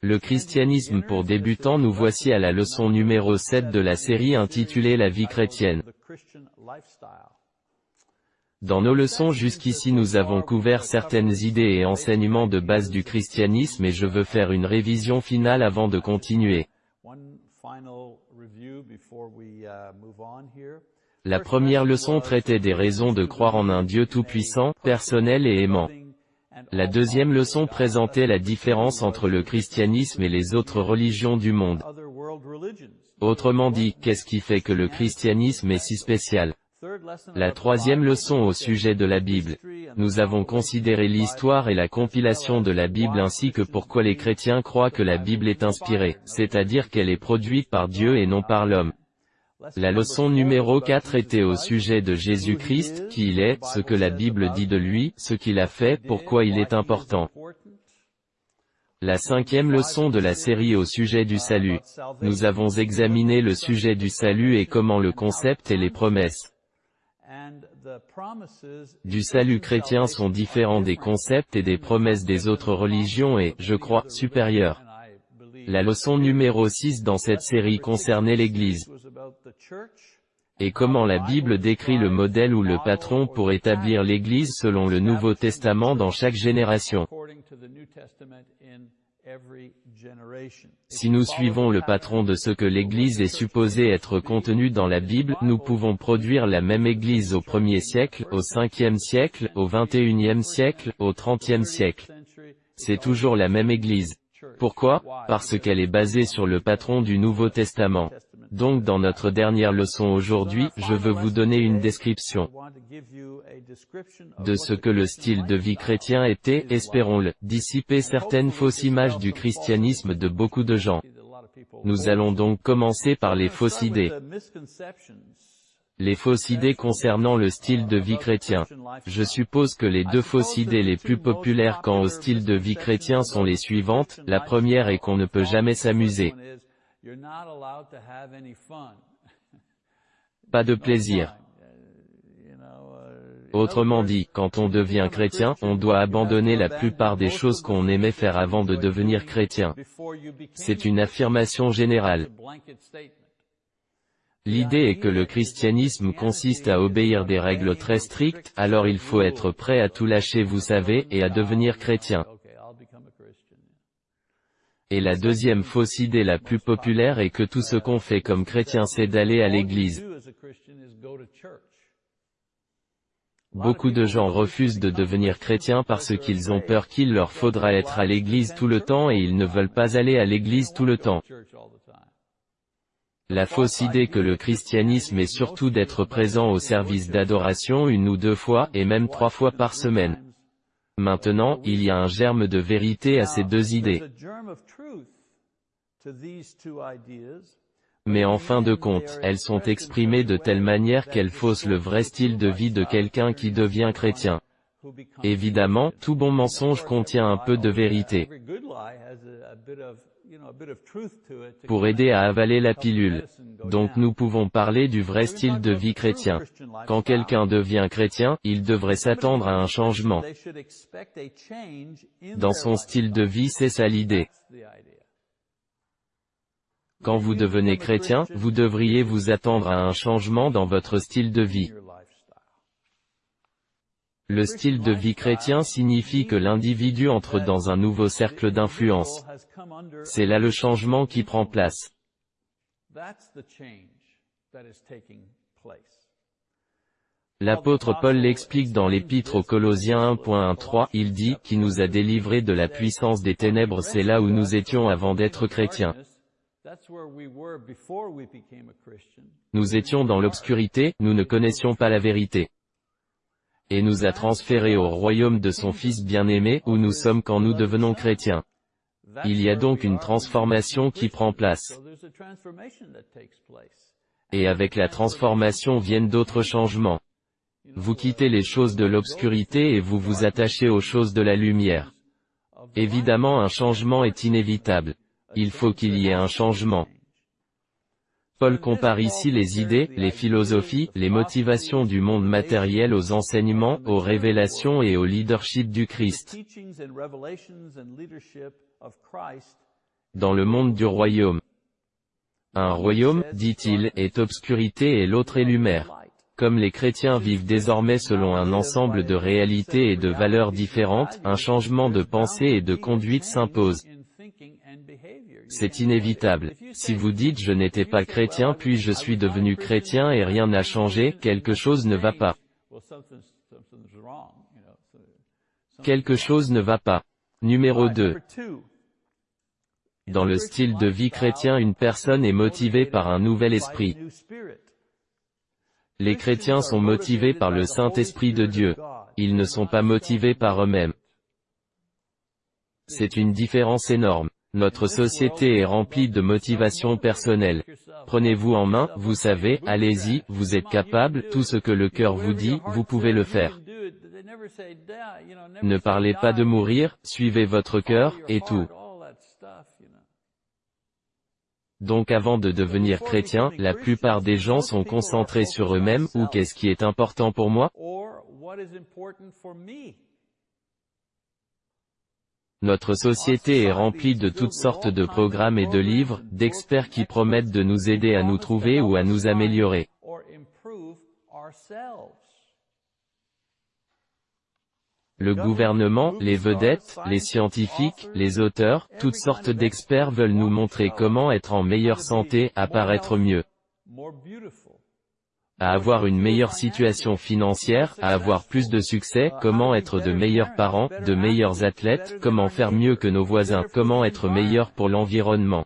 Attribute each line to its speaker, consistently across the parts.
Speaker 1: Le christianisme pour débutants nous voici à la leçon numéro 7 de la série intitulée La vie chrétienne. Dans nos leçons jusqu'ici nous avons couvert certaines idées et enseignements de base du christianisme et je veux faire une révision finale avant de continuer. La première leçon traitait des raisons de croire en un Dieu tout-puissant, personnel et aimant. La deuxième leçon présentait la différence entre le christianisme et les autres religions du monde. Autrement dit, qu'est-ce qui fait que le christianisme est si spécial? La troisième leçon au sujet de la Bible. Nous avons considéré l'histoire et la compilation de la Bible ainsi que pourquoi les chrétiens croient que la Bible est inspirée, c'est-à-dire qu'elle est produite par Dieu et non par l'homme. La leçon numéro 4 était au sujet de Jésus-Christ, qui il est, ce que la Bible dit de lui, ce qu'il a fait, pourquoi il est important. La cinquième leçon de la série au sujet du salut. Nous avons examiné le sujet du salut et comment le concept et les promesses du salut chrétien sont différents des concepts et des promesses des autres religions et, je crois, supérieurs. La leçon numéro 6 dans cette série concernait l'Église. Et comment la Bible décrit le modèle ou le patron pour établir l'Église selon le Nouveau Testament dans chaque génération. Si nous suivons le patron de ce que l'Église est supposée être contenu dans la Bible, nous pouvons produire la même Église au 1er siècle, au 5e siècle, au 21e siècle, au 30e siècle. C'est toujours la même Église. Pourquoi Parce qu'elle est basée sur le patron du Nouveau Testament. Donc dans notre dernière leçon aujourd'hui, je veux vous donner une description de ce que le style de vie chrétien était, espérons-le, dissiper certaines fausses images du christianisme de beaucoup de gens. Nous allons donc commencer par les fausses idées. Les fausses idées concernant le style de vie chrétien. Je suppose que les deux fausses idées les plus populaires quant au style de vie chrétien sont les suivantes. La première est qu'on ne peut jamais s'amuser. Pas de plaisir. Autrement dit, quand on devient chrétien, on doit abandonner la plupart des choses qu'on aimait faire avant de devenir chrétien. C'est une affirmation générale. L'idée est que le christianisme consiste à obéir des règles très strictes, alors il faut être prêt à tout lâcher vous savez, et à devenir chrétien. Et la deuxième fausse idée la plus populaire est que tout ce qu'on fait comme chrétien c'est d'aller à l'église. Beaucoup de gens refusent de devenir chrétiens parce qu'ils ont peur qu'il leur faudra être à l'église tout le temps et ils ne veulent pas aller à l'église tout le temps. La fausse idée que le christianisme est surtout d'être présent au service d'adoration une ou deux fois, et même trois fois par semaine. Maintenant, il y a un germe de vérité à ces deux idées. Mais en fin de compte, elles sont exprimées de telle manière qu'elles faussent le vrai style de vie de quelqu'un qui devient chrétien. Évidemment, tout bon mensonge contient un peu de vérité pour aider à avaler la pilule. Donc nous pouvons parler du vrai style de vie chrétien. Quand quelqu'un devient chrétien, il devrait s'attendre à un changement. Dans son style de vie c'est ça l'idée. Quand vous devenez chrétien, vous devriez vous attendre à un changement dans votre style de vie. Le style de vie chrétien signifie que l'individu entre dans un nouveau cercle d'influence. C'est là le changement qui prend place. L'apôtre Paul l'explique dans l'épître aux Colossiens 1.13, il dit, qui nous a délivrés de la puissance des ténèbres c'est là où nous étions avant d'être chrétiens. Nous étions dans l'obscurité, nous ne connaissions pas la vérité et nous a transférés au royaume de son Fils bien-aimé, où nous sommes quand nous devenons chrétiens. Il y a donc une transformation qui prend place. Et avec la transformation viennent d'autres changements. Vous quittez les choses de l'obscurité et vous vous attachez aux choses de la lumière. Évidemment un changement est inévitable. Il faut qu'il y ait un changement. Paul compare ici les idées, les philosophies, les motivations du monde matériel aux enseignements, aux révélations et au leadership du Christ. dans le monde du royaume. Un royaume, dit-il, est obscurité et l'autre est lumière. Comme les chrétiens vivent désormais selon un ensemble de réalités et de valeurs différentes, un changement de pensée et de conduite s'impose. C'est inévitable. Si vous dites je n'étais pas chrétien puis je suis devenu chrétien et rien n'a changé, quelque chose ne va pas. Quelque chose ne va pas. Numéro 2. Dans le style de vie chrétien une personne est motivée par un nouvel esprit. Les chrétiens sont motivés par le Saint-Esprit de Dieu. Ils ne sont pas motivés par eux-mêmes. C'est une différence énorme. Notre société est remplie de motivations personnelles. Prenez-vous en main, vous savez, allez-y, vous êtes capable, tout ce que le cœur vous dit, vous pouvez le faire. Ne parlez pas de mourir, suivez votre cœur, et tout. Donc avant de devenir chrétien, la plupart des gens sont concentrés sur eux-mêmes, ou qu'est-ce qui est important pour moi? Notre société est remplie de toutes sortes de programmes et de livres, d'experts qui promettent de nous aider à nous trouver ou à nous améliorer. Le gouvernement, les vedettes, les scientifiques, les auteurs, toutes sortes d'experts veulent nous montrer comment être en meilleure santé, apparaître mieux, à avoir une meilleure situation financière, à avoir plus de succès, comment être de meilleurs parents, de meilleurs athlètes, comment faire mieux que nos voisins, comment être meilleur pour l'environnement.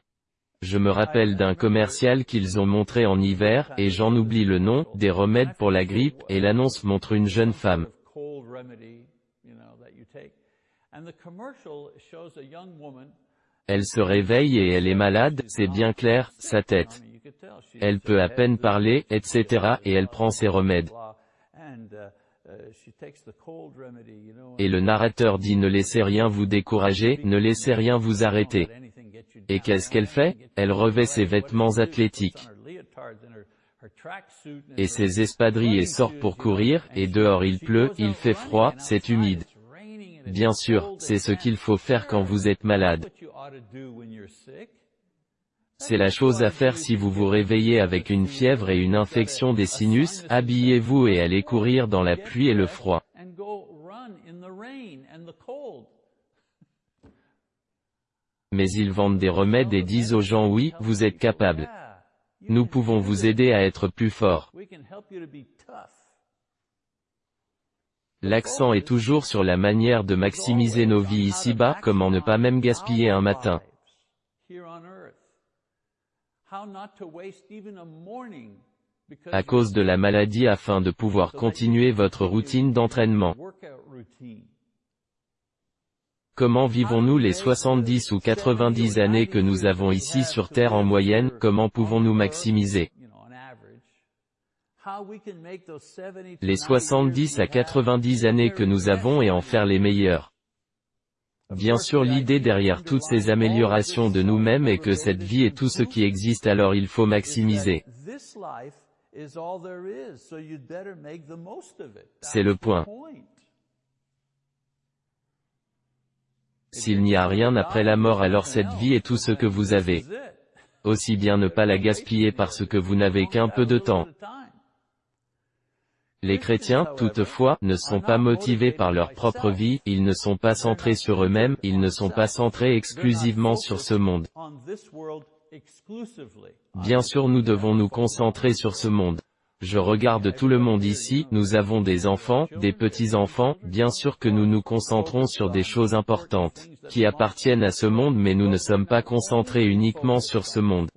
Speaker 1: Je me rappelle d'un commercial qu'ils ont montré en hiver, et j'en oublie le nom, des remèdes pour la grippe, et l'annonce montre une jeune femme. Elle se réveille et elle est malade, c'est bien clair, sa tête. Elle peut à peine parler, etc. et elle prend ses remèdes. Et le narrateur dit ne laissez rien vous décourager, ne laissez rien vous arrêter. Et qu'est-ce qu'elle fait? Elle revêt ses vêtements athlétiques et ses espadrilles et sort pour courir, et dehors il pleut, il fait froid, c'est humide. Bien sûr, c'est ce qu'il faut faire quand vous êtes malade. C'est la chose à faire si vous vous réveillez avec une fièvre et une infection des sinus, habillez-vous et allez courir dans la pluie et le froid. Mais ils vendent des remèdes et disent aux gens oui, vous êtes capable. Nous pouvons vous aider à être plus fort. L'accent est toujours sur la manière de maximiser nos vies ici-bas, comment ne pas même gaspiller un matin. À cause de la maladie afin de pouvoir continuer votre routine d'entraînement. Comment vivons-nous les 70 ou 90 années que nous avons ici sur Terre en moyenne, comment pouvons-nous maximiser? les 70 à 90 années que nous avons et en faire les meilleures. Bien sûr l'idée derrière toutes ces améliorations de nous-mêmes est que cette vie est tout ce qui existe alors il faut maximiser. C'est le point. S'il n'y a rien après la mort alors cette vie est tout ce que vous avez. Aussi bien ne pas la gaspiller parce que vous n'avez qu'un peu de temps. Les chrétiens, toutefois, ne sont pas motivés par leur propre vie, ils ne sont pas centrés sur eux-mêmes, ils ne sont pas centrés exclusivement sur ce monde. Bien sûr nous devons nous concentrer sur ce monde. Je regarde tout le monde ici, nous avons des enfants, des petits-enfants, bien sûr que nous nous concentrons sur des choses importantes, qui appartiennent à ce monde mais nous ne sommes pas concentrés uniquement sur ce monde.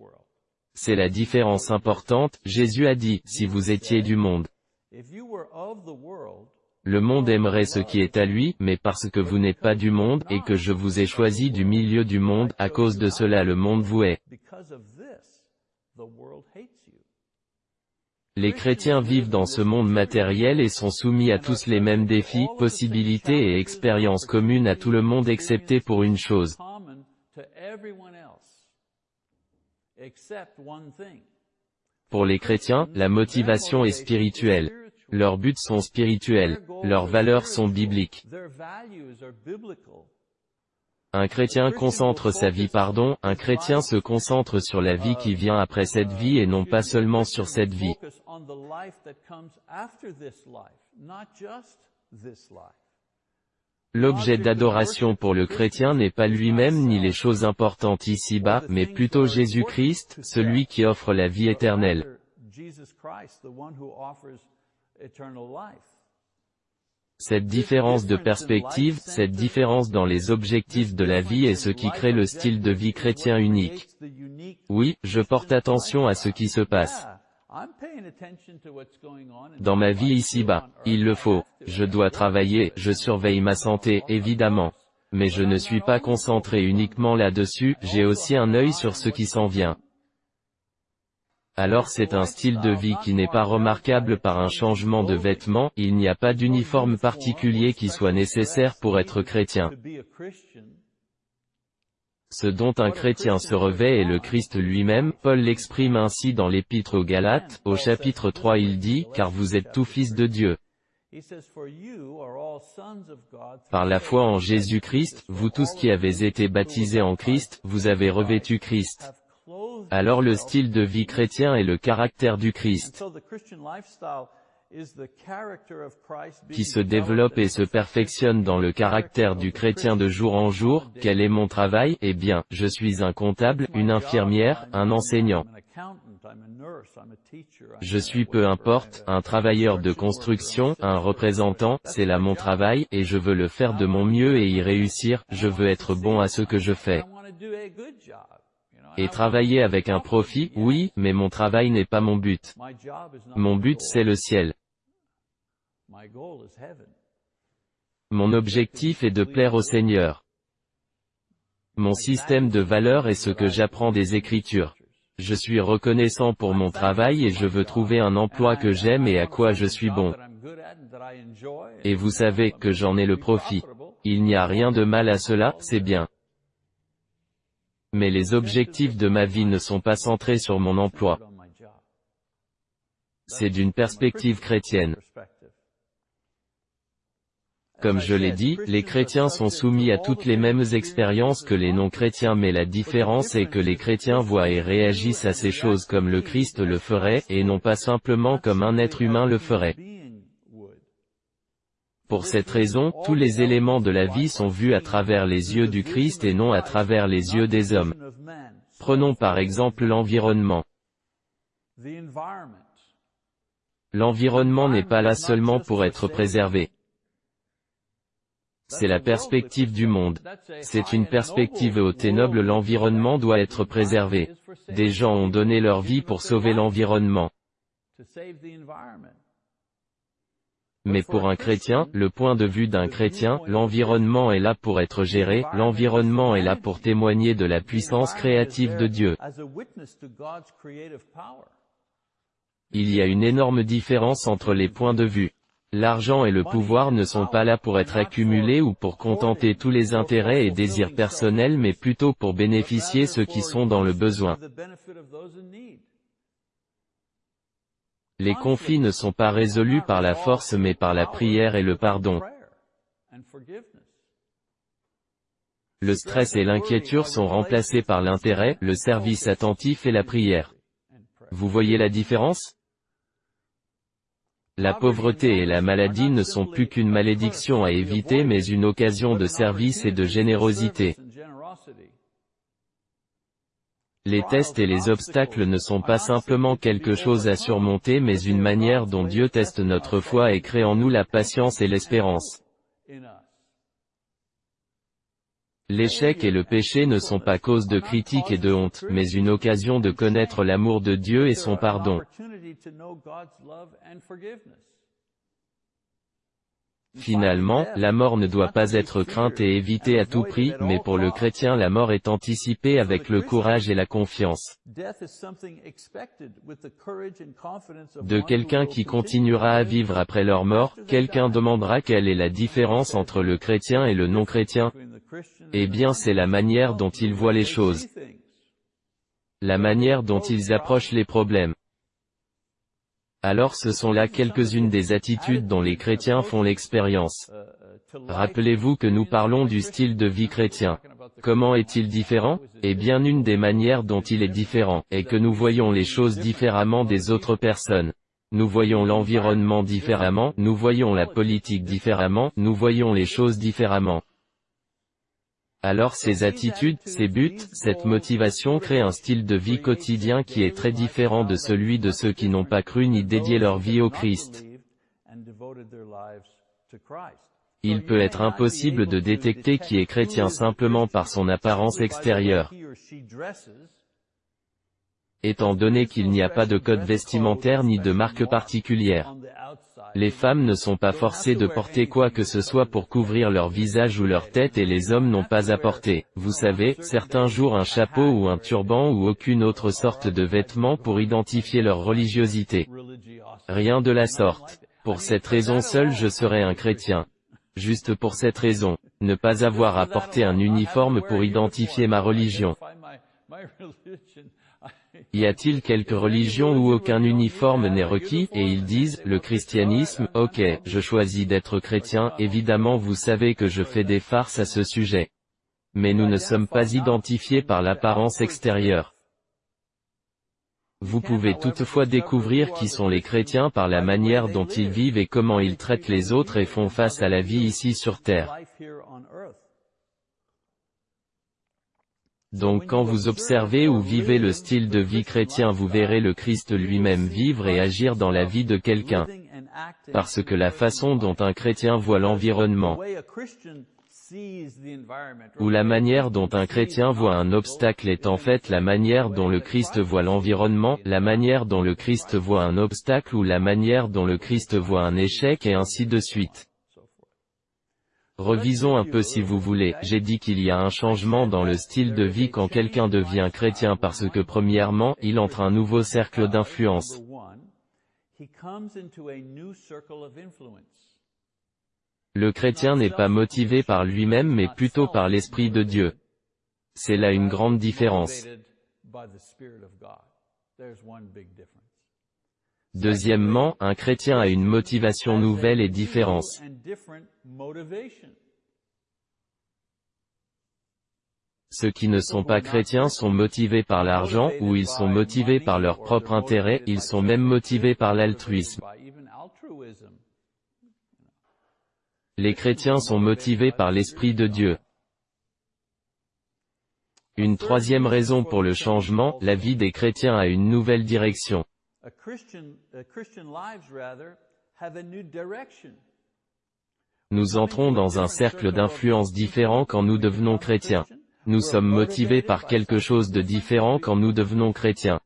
Speaker 1: C'est la différence importante, Jésus a dit, si vous étiez du monde, le monde aimerait ce qui est à lui, mais parce que vous n'êtes pas du monde, et que je vous ai choisi du milieu du monde, à cause de cela le monde vous hait. Les chrétiens vivent dans ce monde matériel et sont soumis à tous les mêmes défis, possibilités et expériences communes à tout le monde excepté pour une chose. Pour les chrétiens, la motivation est spirituelle. Leurs buts sont spirituels, leurs valeurs sont bibliques. Un chrétien concentre sa vie pardon, un chrétien se concentre sur la vie qui vient après cette vie et non pas seulement sur cette vie. L'objet d'adoration pour le chrétien n'est pas lui-même ni les choses importantes ici-bas, mais plutôt Jésus-Christ, celui qui offre la vie éternelle. Cette différence de perspective, cette différence dans les objectifs de la vie est ce qui crée le style de vie chrétien unique. Oui, je porte attention à ce qui se passe. Dans ma vie ici-bas, il le faut, je dois travailler, je surveille ma santé, évidemment. Mais je ne suis pas concentré uniquement là-dessus, j'ai aussi un œil sur ce qui s'en vient alors c'est un style de vie qui n'est pas remarquable par un changement de vêtements, il n'y a pas d'uniforme particulier qui soit nécessaire pour être chrétien. Ce dont un chrétien se revêt est le Christ lui-même, Paul l'exprime ainsi dans l'épître aux Galates, au chapitre 3 il dit, car vous êtes tous fils de Dieu. Par la foi en Jésus-Christ, vous tous qui avez été baptisés en Christ, vous avez revêtu Christ alors le style de vie chrétien est le caractère du Christ. qui se développe et se perfectionne dans le caractère du chrétien de jour en jour. Quel est mon travail? Eh bien, je suis un comptable, une infirmière, un enseignant. Je suis peu importe, un travailleur de construction, un représentant, c'est là mon travail, et je veux le faire de mon mieux et y réussir, je veux être bon à ce que je fais. Et travailler avec un profit, oui, mais mon travail n'est pas mon but. Mon but c'est le ciel. Mon objectif est de plaire au Seigneur. Mon système de valeurs est ce que j'apprends des Écritures. Je suis reconnaissant pour mon travail et je veux trouver un emploi que j'aime et à quoi je suis bon. Et vous savez que j'en ai le profit. Il n'y a rien de mal à cela, c'est bien mais les objectifs de ma vie ne sont pas centrés sur mon emploi. C'est d'une perspective chrétienne. Comme je l'ai dit, les chrétiens sont soumis à toutes les mêmes expériences que les non-chrétiens mais la différence est que les chrétiens voient et réagissent à ces choses comme le Christ le ferait, et non pas simplement comme un être humain le ferait. Pour cette raison, tous les éléments de la vie sont vus à travers les yeux du Christ et non à travers les yeux des hommes. Prenons par exemple l'environnement. L'environnement n'est pas là seulement pour être préservé. C'est la perspective du monde. C'est une perspective haute et noble l'environnement doit être préservé. Des gens ont donné leur vie pour sauver l'environnement. Mais pour un chrétien, le point de vue d'un chrétien, l'environnement est là pour être géré, l'environnement est là pour témoigner de la puissance créative de Dieu. Il y a une énorme différence entre les points de vue. L'argent et le pouvoir ne sont pas là pour être accumulés ou pour contenter tous les intérêts et désirs personnels mais plutôt pour bénéficier ceux qui sont dans le besoin. Les conflits ne sont pas résolus par la force mais par la prière et le pardon. Le stress et l'inquiétude sont remplacés par l'intérêt, le service attentif et la prière. Vous voyez la différence? La pauvreté et la maladie ne sont plus qu'une malédiction à éviter mais une occasion de service et de générosité. Les tests et les obstacles ne sont pas simplement quelque chose à surmonter mais une manière dont Dieu teste notre foi et crée en nous la patience et l'espérance. L'échec et le péché ne sont pas cause de critique et de honte, mais une occasion de connaître l'amour de Dieu et son pardon. Finalement, la mort ne doit pas être crainte et évitée à tout prix, mais pour le chrétien la mort est anticipée avec le courage et la confiance de quelqu'un qui continuera à vivre après leur mort. Quelqu'un demandera quelle est la différence entre le chrétien et le non-chrétien. Eh bien c'est la manière dont ils voient les choses. La manière dont ils approchent les problèmes. Alors ce sont là quelques-unes des attitudes dont les chrétiens font l'expérience. Rappelez-vous que nous parlons du style de vie chrétien. Comment est-il différent? Eh bien une des manières dont il est différent, est que nous voyons les choses différemment des autres personnes. Nous voyons l'environnement différemment, nous voyons la politique différemment, nous voyons les choses différemment. Alors ces attitudes, ces buts, cette motivation créent un style de vie quotidien qui est très différent de celui de ceux qui n'ont pas cru ni dédié leur vie au Christ. Il peut être impossible de détecter qui est chrétien simplement par son apparence extérieure. Étant donné qu'il n'y a pas de code vestimentaire ni de marque particulière. Les femmes ne sont pas forcées de porter quoi que ce soit pour couvrir leur visage ou leur tête et les hommes n'ont pas à porter, vous savez, certains jours un chapeau ou un turban ou aucune autre sorte de vêtement pour identifier leur religiosité. Rien de la sorte. Pour cette raison seule je serai un chrétien. Juste pour cette raison, ne pas avoir à porter un uniforme pour identifier ma religion. Y a-t-il quelque religion où aucun uniforme n'est requis, et ils disent, le christianisme, ok, je choisis d'être chrétien, évidemment vous savez que je fais des farces à ce sujet. Mais nous ne sommes pas identifiés par l'apparence extérieure. Vous pouvez toutefois découvrir qui sont les chrétiens par la manière dont ils vivent et comment ils traitent les autres et font face à la vie ici sur terre. Donc quand vous observez ou vivez le style de vie chrétien vous verrez le Christ lui-même vivre et agir dans la vie de quelqu'un. Parce que la façon dont un chrétien voit l'environnement, ou la manière dont un chrétien voit un obstacle est en fait la manière dont le Christ voit l'environnement, la manière dont le Christ voit un obstacle ou la manière dont le Christ voit un échec et ainsi de suite. Revisons un peu si vous voulez, j'ai dit qu'il y a un changement dans le style de vie quand quelqu'un devient chrétien parce que premièrement, il entre un nouveau cercle d'influence. Le chrétien n'est pas motivé par lui-même mais plutôt par l'Esprit de Dieu. C'est là une grande différence. Deuxièmement, un chrétien a une motivation nouvelle et différente. Ceux qui ne sont pas chrétiens sont motivés par l'argent, ou ils sont motivés par leur propre intérêt, ils sont même motivés par l'altruisme. Les chrétiens sont motivés par l'Esprit de Dieu. Une troisième raison pour le changement, la vie des chrétiens a une nouvelle direction. Nous entrons dans un cercle d'influence différent quand nous devenons chrétiens. Nous sommes motivés par quelque chose de différent quand nous devenons chrétiens.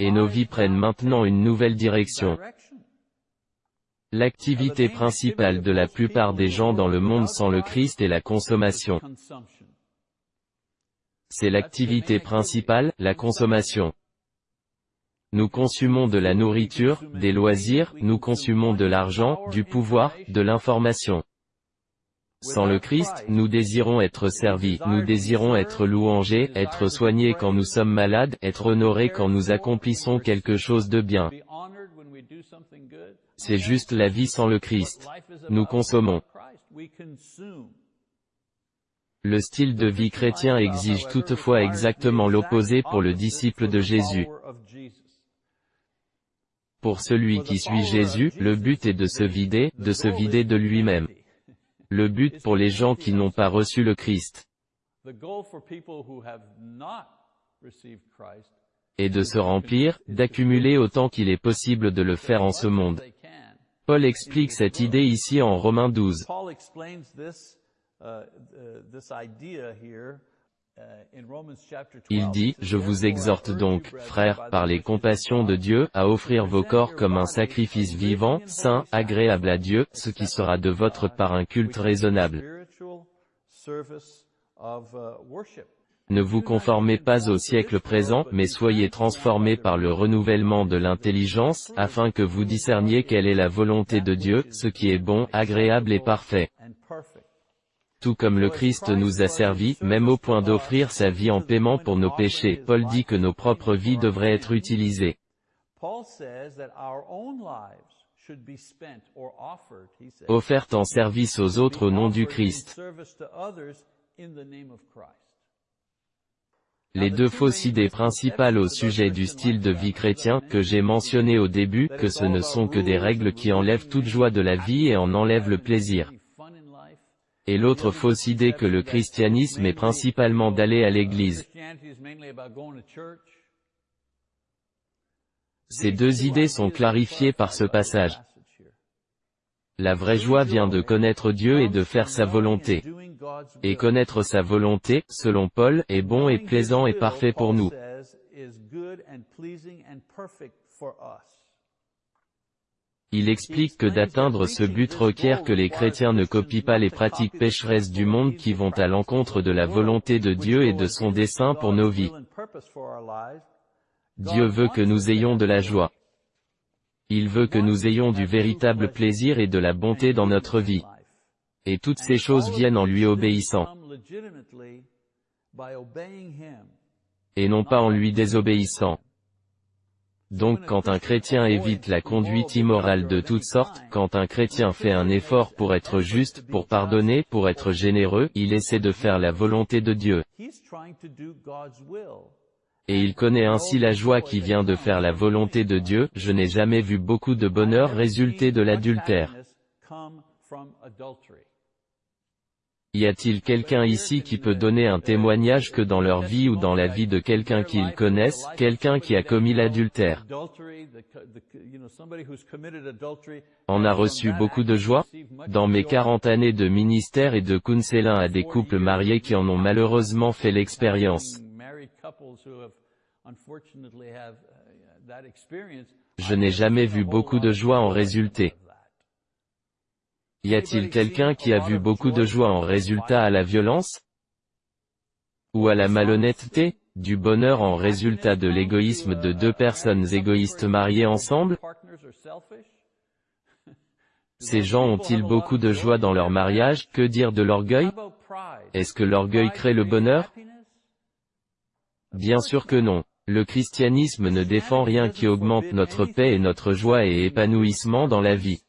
Speaker 1: Et nos vies prennent maintenant une nouvelle direction. L'activité principale de la plupart des gens dans le monde sans le Christ est la consommation. C'est l'activité principale, la consommation. Nous consumons de la nourriture, des loisirs, nous consumons de l'argent, du pouvoir, de l'information. Sans le Christ, nous désirons être servis, nous désirons être louangés, être soignés quand nous sommes malades, être honorés quand nous accomplissons quelque chose de bien. C'est juste la vie sans le Christ. Nous consommons. Le style de vie chrétien exige toutefois exactement l'opposé pour le disciple de Jésus. Pour celui qui suit Jésus, le but est de se vider, de se vider de lui-même. Le but pour les gens qui n'ont pas reçu le Christ est de se remplir, d'accumuler autant qu'il est possible de le faire en ce monde. Paul explique cette idée ici en Romains 12. Il dit, je vous exhorte donc, frères, par les compassions de Dieu, à offrir vos corps comme un sacrifice vivant, saint, agréable à Dieu, ce qui sera de votre part un culte raisonnable. Ne vous conformez pas au siècle présent, mais soyez transformés par le renouvellement de l'intelligence, afin que vous discerniez quelle est la volonté de Dieu, ce qui est bon, agréable et parfait tout comme le Christ nous a servi, même au point d'offrir sa vie en paiement pour nos péchés. Paul dit que nos propres vies devraient être utilisées. Offertes en service aux autres au nom du Christ. Les deux fausses idées principales au sujet du style de vie chrétien, que j'ai mentionné au début, que ce ne sont que des règles qui enlèvent toute joie de la vie et en enlèvent le plaisir. Et l'autre fausse idée que le christianisme est principalement d'aller à l'église. Ces deux idées sont clarifiées par ce passage. La vraie joie vient de connaître Dieu et de faire sa volonté. Et connaître sa volonté, selon Paul, est bon et plaisant et parfait pour nous. Il explique que d'atteindre ce but requiert que les chrétiens ne copient pas les pratiques pécheresses du monde qui vont à l'encontre de la volonté de Dieu et de son dessein pour nos vies. Dieu veut que nous ayons de la joie. Il veut que nous ayons du véritable plaisir et de la bonté dans notre vie. Et toutes ces choses viennent en lui obéissant. Et non pas en lui désobéissant. Donc quand un chrétien évite la conduite immorale de toutes sortes, quand un chrétien fait un effort pour être juste, pour pardonner, pour être généreux, il essaie de faire la volonté de Dieu et il connaît ainsi la joie qui vient de faire la volonté de Dieu, je n'ai jamais vu beaucoup de bonheur résulter de l'adultère. Y a-t-il quelqu'un ici qui peut donner un témoignage que dans leur vie ou dans la vie de quelqu'un qu'ils connaissent, quelqu'un qui a commis l'adultère? En a reçu beaucoup de joie. Dans mes 40 années de ministère et de counseling à des couples mariés qui en ont malheureusement fait l'expérience, je n'ai jamais vu beaucoup de joie en résulter. Y a-t-il quelqu'un qui a vu beaucoup de joie en résultat à la violence? Ou à la malhonnêteté Du bonheur en résultat de l'égoïsme de deux personnes égoïstes mariées ensemble? Ces gens ont-ils beaucoup de joie dans leur mariage Que dire de l'orgueil? Est-ce que l'orgueil crée le bonheur? Bien sûr que non. Le christianisme ne défend rien qui augmente notre paix et notre joie et épanouissement dans la vie.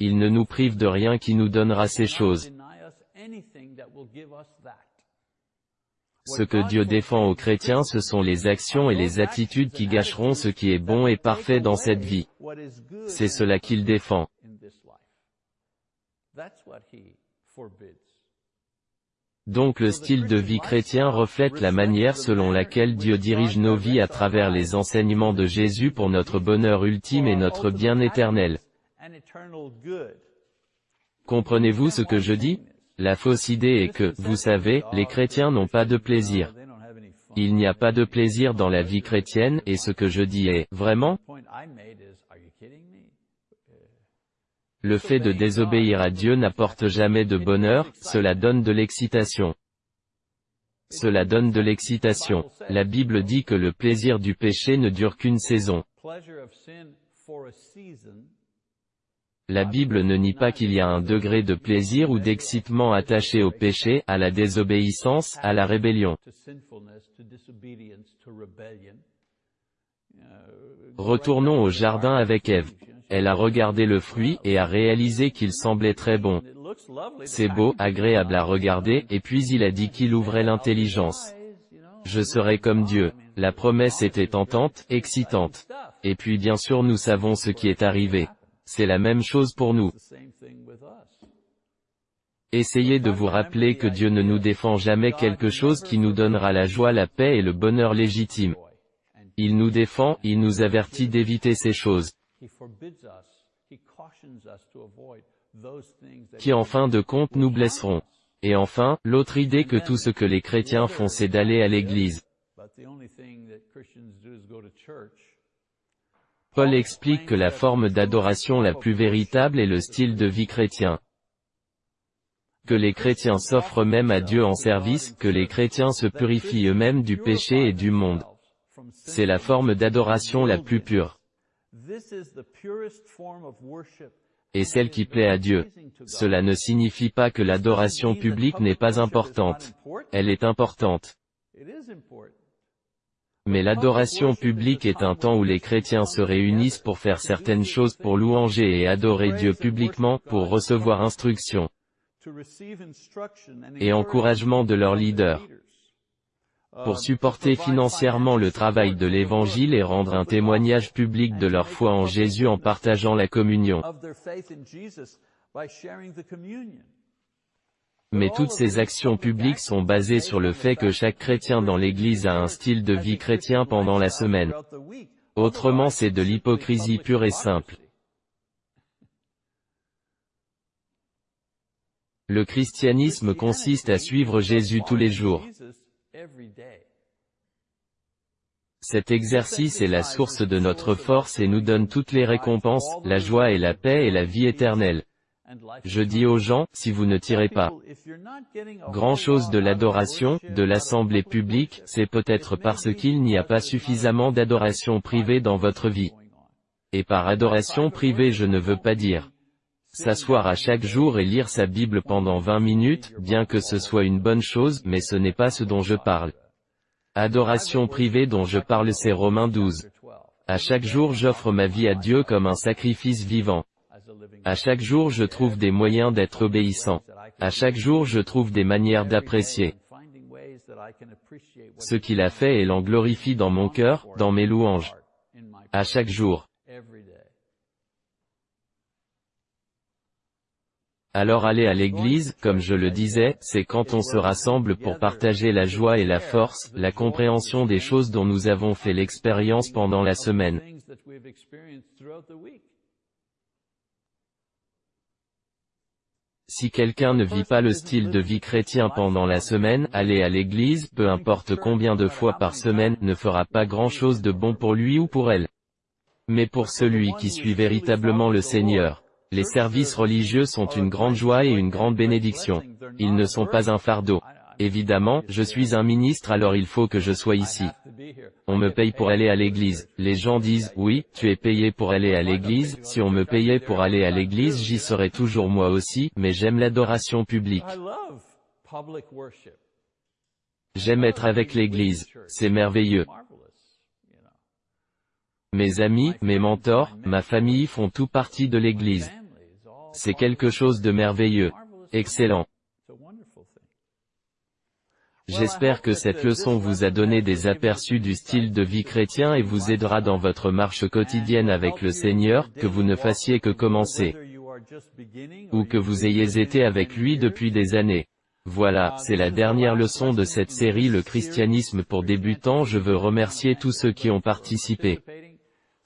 Speaker 1: Il ne nous prive de rien qui nous donnera ces choses. Ce que Dieu défend aux chrétiens ce sont les actions et les attitudes qui gâcheront ce qui est bon et parfait dans cette vie. C'est cela qu'il défend. Donc le style de vie chrétien reflète la manière selon laquelle Dieu dirige nos vies à travers les enseignements de Jésus pour notre bonheur ultime et notre bien éternel. Comprenez-vous ce que je dis? La fausse idée est que, vous savez, les chrétiens n'ont pas de plaisir. Il n'y a pas de plaisir dans la vie chrétienne, et ce que je dis est, vraiment? Le fait de désobéir à Dieu n'apporte jamais de bonheur, cela donne de l'excitation. Cela donne de l'excitation. La Bible dit que le plaisir du péché ne dure qu'une saison. La Bible ne nie pas qu'il y a un degré de plaisir ou d'excitement attaché au péché, à la désobéissance, à la rébellion. Retournons au jardin avec Ève. Elle a regardé le fruit, et a réalisé qu'il semblait très bon. C'est beau, agréable à regarder, et puis il a dit qu'il ouvrait l'intelligence. Je serai comme Dieu. La promesse était tentante, excitante. Et puis bien sûr nous savons ce qui est arrivé. C'est la même chose pour nous. Essayez de vous rappeler que Dieu ne nous défend jamais quelque chose qui nous donnera la joie, la paix et le bonheur légitime. Il nous défend, il nous avertit d'éviter ces choses qui en fin de compte nous blesseront. Et enfin, l'autre idée que tout ce que les chrétiens font c'est d'aller à l'église. Paul explique que la forme d'adoration la plus véritable est le style de vie chrétien. Que les chrétiens s'offrent même à Dieu en service, que les chrétiens se purifient eux-mêmes du péché et du monde. C'est la forme d'adoration la plus pure et celle qui plaît à Dieu. Cela ne signifie pas que l'adoration publique n'est pas importante. Elle est importante. Mais l'adoration publique est un temps où les chrétiens se réunissent pour faire certaines choses pour louanger et adorer Dieu publiquement, pour recevoir instruction et encouragement de leurs leaders. pour supporter financièrement le travail de l'Évangile et rendre un témoignage public de leur foi en Jésus en partageant la communion. Mais toutes ces actions publiques sont basées sur le fait que chaque chrétien dans l'Église a un style de vie chrétien pendant la semaine. Autrement c'est de l'hypocrisie pure et simple. Le christianisme consiste à suivre Jésus tous les jours. Cet exercice est la source de notre force et nous donne toutes les récompenses, la joie et la paix et la vie éternelle. Je dis aux gens, si vous ne tirez pas grand-chose de l'adoration, de l'assemblée publique, c'est peut-être parce qu'il n'y a pas suffisamment d'adoration privée dans votre vie. Et par adoration privée je ne veux pas dire s'asseoir à chaque jour et lire sa Bible pendant 20 minutes, bien que ce soit une bonne chose, mais ce n'est pas ce dont je parle. Adoration privée dont je parle c'est Romains 12. À chaque jour j'offre ma vie à Dieu comme un sacrifice vivant. À chaque jour je trouve des moyens d'être obéissant. À chaque jour je trouve des manières d'apprécier ce qu'il a fait et l'en glorifie dans mon cœur, dans mes louanges. À chaque jour. Alors aller à l'église, comme je le disais, c'est quand on se rassemble pour partager la joie et la force, la compréhension des choses dont nous avons fait l'expérience pendant la semaine. Si quelqu'un ne vit pas le style de vie chrétien pendant la semaine, aller à l'église, peu importe combien de fois par semaine, ne fera pas grand-chose de bon pour lui ou pour elle. Mais pour celui qui suit véritablement le Seigneur, les services religieux sont une grande joie et une grande bénédiction. Ils ne sont pas un fardeau. Évidemment, je suis un ministre alors il faut que je sois ici. On me paye pour aller à l'église. Les gens disent, oui, tu es payé pour aller à l'église, si on me payait pour aller à l'église j'y serais toujours moi aussi, mais j'aime l'adoration publique. J'aime être avec l'église, c'est merveilleux. Mes amis, mes mentors, ma famille font tout partie de l'église. C'est quelque chose de merveilleux. Excellent. J'espère que cette leçon vous a donné des aperçus du style de vie chrétien et vous aidera dans votre marche quotidienne avec le Seigneur, que vous ne fassiez que commencer, ou que vous ayez été avec lui depuis des années. Voilà, c'est la dernière leçon de cette série Le christianisme pour débutants. Je veux remercier tous ceux qui ont participé.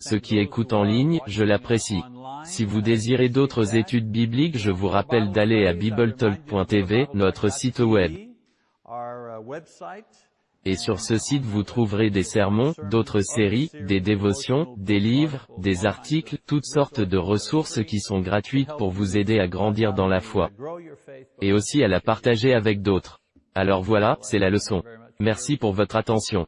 Speaker 1: Ceux qui écoutent en ligne, je l'apprécie. Si vous désirez d'autres études bibliques je vous rappelle d'aller à bibletalk.tv, notre site web. Et sur ce site vous trouverez des sermons, d'autres séries, des dévotions, des livres, des articles, toutes sortes de ressources qui sont gratuites pour vous aider à grandir dans la foi. Et aussi à la partager avec d'autres. Alors voilà, c'est la leçon. Merci pour votre attention.